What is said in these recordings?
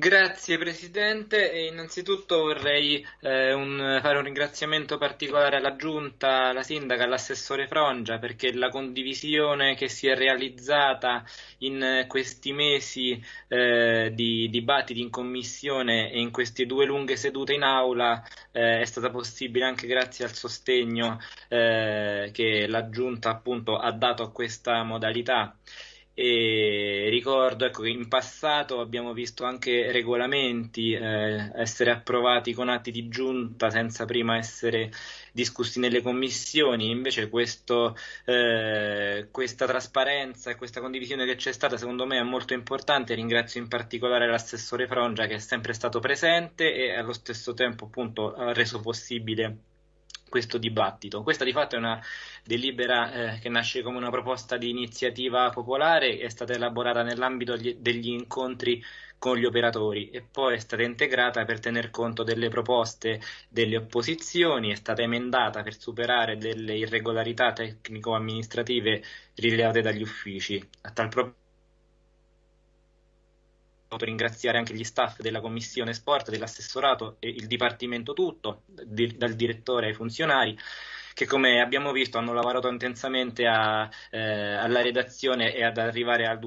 Grazie Presidente e innanzitutto vorrei eh, un, fare un ringraziamento particolare alla Giunta, alla Sindaca, all'assessore Frongia perché la condivisione che si è realizzata in questi mesi eh, di dibattiti in Commissione e in queste due lunghe sedute in Aula eh, è stata possibile anche grazie al sostegno eh, che la Giunta appunto ha dato a questa modalità e ricordo ecco, che in passato abbiamo visto anche regolamenti eh, essere approvati con atti di giunta senza prima essere discussi nelle commissioni, invece questo, eh, questa trasparenza e questa condivisione che c'è stata secondo me è molto importante, ringrazio in particolare l'assessore Frongia che è sempre stato presente e allo stesso tempo appunto ha reso possibile questo dibattito. Questa di fatto è una delibera eh, che nasce come una proposta di iniziativa popolare, è stata elaborata nell'ambito degli incontri con gli operatori e poi è stata integrata per tener conto delle proposte delle opposizioni, è stata emendata per superare delle irregolarità tecnico-amministrative rilevate dagli uffici. A tal proposito ringraziare anche gli staff della Commissione Sport, dell'assessorato e il Dipartimento tutto, di, dal direttore ai funzionari che come abbiamo visto hanno lavorato intensamente a, eh, alla redazione e ad arrivare al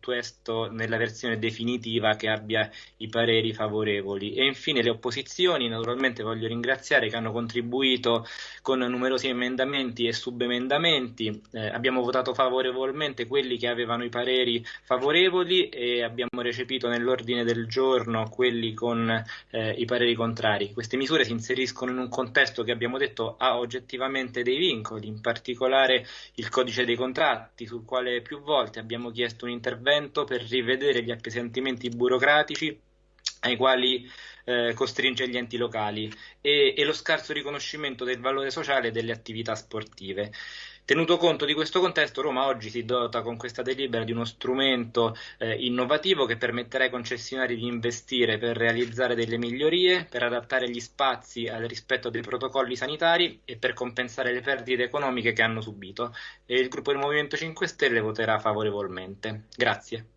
testo nella versione definitiva che abbia i pareri favorevoli. E infine le opposizioni, naturalmente voglio ringraziare che hanno contribuito con numerosi emendamenti e subemendamenti. Eh, abbiamo votato favorevolmente quelli che avevano i pareri favorevoli e abbiamo recepito nell'ordine del giorno quelli con eh, i pareri contrari. Queste misure si inseriscono in un contesto che abbiamo detto ha oggettivamente effettivamente dei vincoli, in particolare il codice dei contratti, sul quale più volte abbiamo chiesto un intervento per rivedere gli appesantimenti burocratici ai quali eh, costringe gli enti locali e, e lo scarso riconoscimento del valore sociale delle attività sportive. Tenuto conto di questo contesto, Roma oggi si dota con questa delibera di uno strumento eh, innovativo che permetterà ai concessionari di investire per realizzare delle migliorie, per adattare gli spazi al rispetto dei protocolli sanitari e per compensare le perdite economiche che hanno subito. E il gruppo del Movimento 5 Stelle voterà favorevolmente. Grazie.